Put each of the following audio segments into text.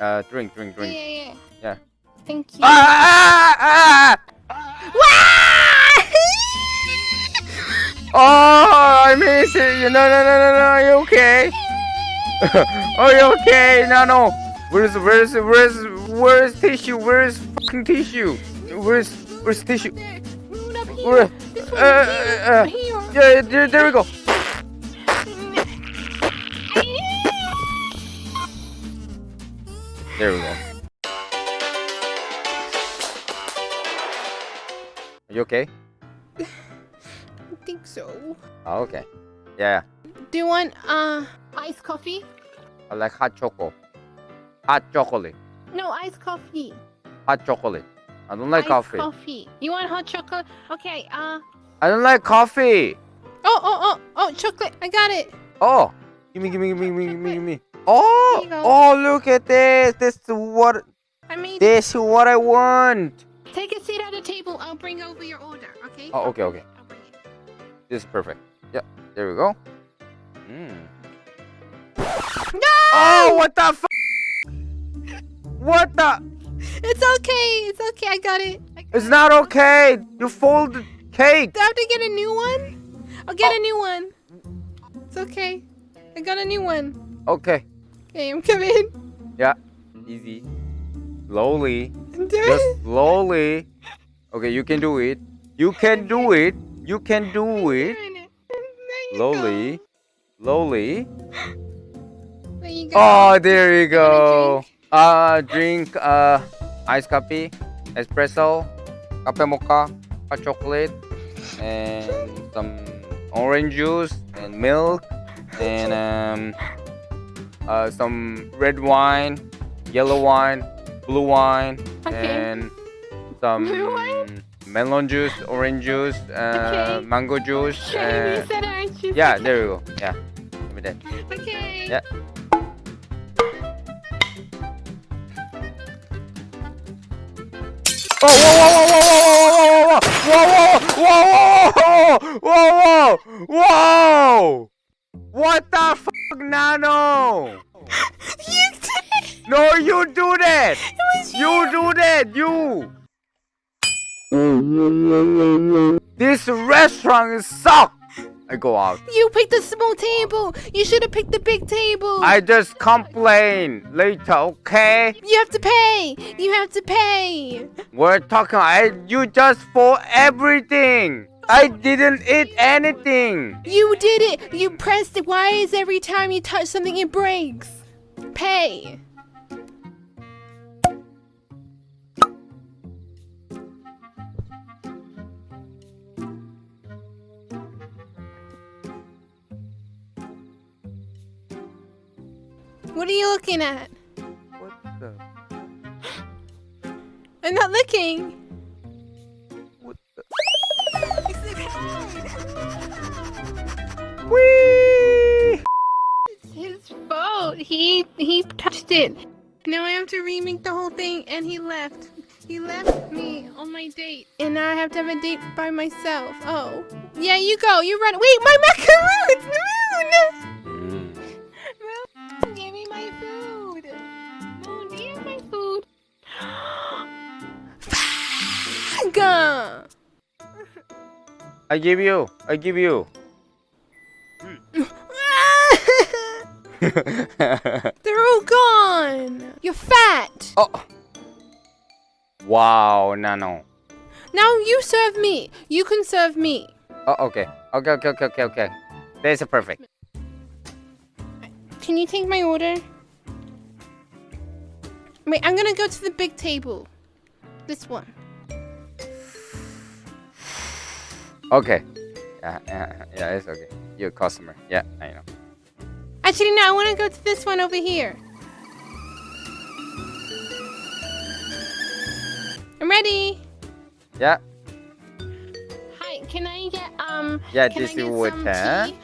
Uh, drink, drink, drink. yeah, yeah. Yeah. Thank you. Ah, ah, ah! Oh, I miss it. No, no, no, no, no. Are you okay? Are you okay? No, no. Where's, where's, where's, where's tissue? Where's fucking tissue? Where's, where's tissue? There. Roll up here. Where? Uh, uh, uh. Yeah, there, there we go. There we go. Are you okay? I think so. Oh, okay. Yeah, Do you want uh iced coffee? I like hot chocolate. Hot chocolate. No, iced coffee. Hot chocolate. I don't like iced coffee. coffee. You want hot chocolate? Okay. Uh. I don't like coffee. Oh, oh, oh, oh, chocolate. I got it. Oh, gimme, gimme, gimme, gimme, gimme, gimme. Oh, Here you go. oh, look at this. This is what. I made. This is what I want. Take a seat at the table. I'll bring over your order. Okay. Oh, okay, okay. I'll bring it. This is perfect. Yeah, there we go. Mm. No! Oh, what the f? What the? It's okay. It's okay. I got it. I got It's it. not okay. You folded cake. Do I have to get a new one? I'll get a new one. It's okay. I got a new one. Okay. Okay, I'm coming. Yeah. Easy. Slowly. Do Just it. slowly. Okay, you can do it. You can do it. You can do it. Slowly. Slowly. There you go. Oh, there you go. Uh, drink uh, iced coffee, espresso, cafe mocha, hot chocolate, and some orange juice and milk, and um, uh, some red wine, yellow wine, blue wine, Okay. and some melon juice, orange juice, uh, Okay. mango juice. Okay, Uh, said orange juice. yeah, there we go. Yeah, give me that. Okay. Yeah. Oh, whoa, whoa, whoa, whoa, whoa, whoa, whoa, whoa, whoa, whoa, whoa! What the fuck, Nano? You did it. No, you do that! It was You do that, you! This restaurant sucks! I go out. You picked the small table. You should have picked the big table. I just complain later, okay? You have to pay. You have to pay. We're talking. I you just for everything. I didn't eat anything. You did it. You pressed it. Why is every time you touch something it breaks? Pay. What are you looking at? What the? I'm not looking. It's his fault. He he touched it. Now I have to remake the whole thing, and he left. He left me on my date, and now I have to have a date by myself. Oh, yeah, you go. You run. Wait, my macaroons, Moon. Mm. Moon, give me my food. Moon, do you have my food? Gah. I give you. I give you. They're all gone. You're fat. oh. Wow, Nano. Now you serve me. You can serve me. Oh, okay. Okay, okay, okay, okay, okay. That's perfect. Can you take my order? Wait, I'm gonna go to the big table. This one. Okay. Yeah, yeah, yeah, it's okay. You're a customer. Yeah, I know. Actually, no, I wanna go to this one over here. I'm ready. Yeah, Hi, can I get um? yeah, this is what. some Huh? tea?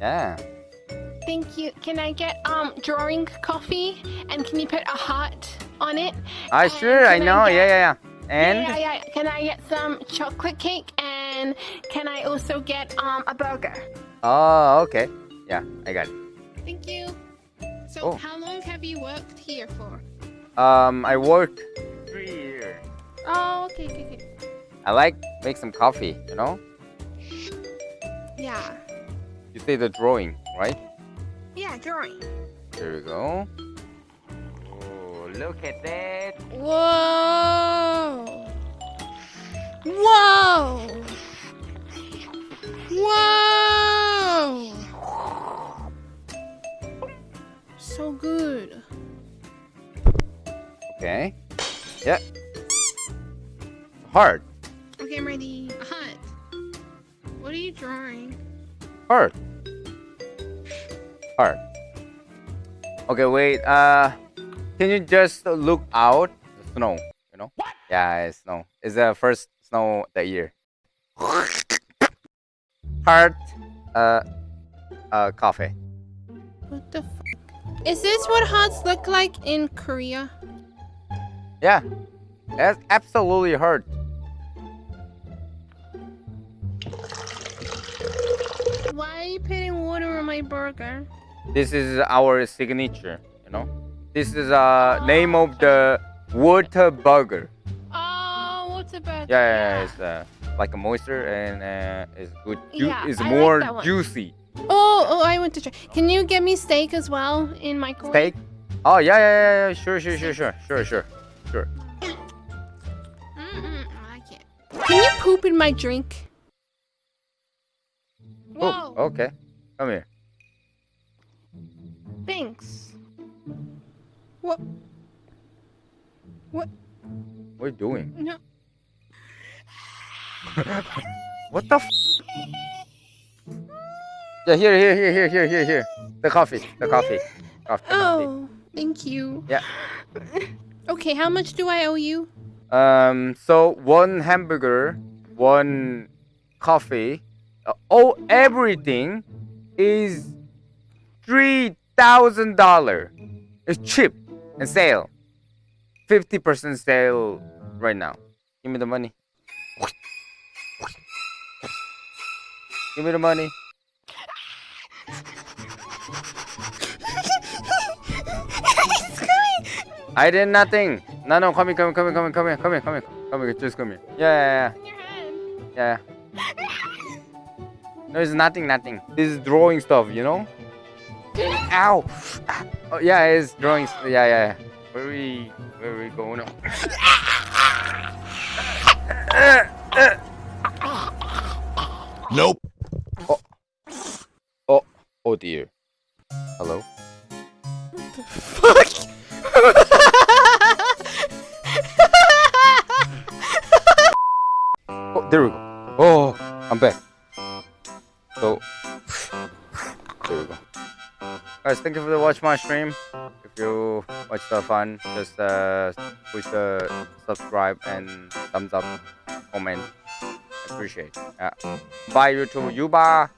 Yeah. Thank you. Can I get um drawing coffee? And can you put a heart on it? Ah, And sure, I can I know. get- Yeah, yeah, yeah. And yeah, yeah. Can I get some chocolate cake? And can I also get um a burger? oh, okay. Yeah, I got it. Thank you. So, Oh. how long have you worked here for? Um, I work three years. Oh, okay, okay, okay. I like make some coffee. You know. Yeah. You say the drawing, right? Yeah, drawing. There we go. Oh, look at that. Whoa! Whoa! Whoa! So good. Okay. Yep. Heart. Okay, I'm ready. A hut. What are you drawing? Heart. Heart. Okay, wait. Uh, can you just look out the snow? You know? What? Yeah, it's snow. It's the first snow that year. Heart. Uh, uh, coffee. What the f? Is this what hearts look like in Korea? Yeah. That's absolutely heart. Why are you putting water on my burger? This is our signature. You know? This is uh name of the water burger. Oh, what's about Yeah, yeah, yeah, it's uh, like a moisture and uh, it's good. Ju- Yeah, it's I more one. juicy. Oh, oh, I want to try. Can you get me steak as well in microwave? Steak. Oh yeah, yeah, yeah, yeah. Sure, sure, sure, sure, sure, sure, sure. I can't. Can you poop in my drink? Whoa, Oh, okay. Come here. thanks. What? What? What are you doing? No. What the? F- yeah, here, here, here, here, here, here, here. The coffee, the coffee, coffee. coffee. Oh, thank you. Yeah. Okay, how much do I owe you? Um. So one hamburger, one coffee, uh, all everything is three thousand dollar. It's cheap and sale. Fifty percent sale right now. Give me the money. Give me the money. I did nothing. No, no, come here, come here, come here, come here, come here, come here, come here, come here, just come here. Yeah, In your head. yeah, yeah, yeah. No, it's nothing, nothing. This is drawing stuff, you know? Ow! Oh, yeah, it's drawing. st- Yeah, yeah, yeah. Where we, where we going? Nope. Oh, dear. Hello? Oh, there we go. Oh, I'm back. So, there we go. Guys, thank you for the watch my stream. If you watch the fun, just uh, push the subscribe and thumbs up, comment. Appreciate. Yeah. Bye YouTube. Yuba.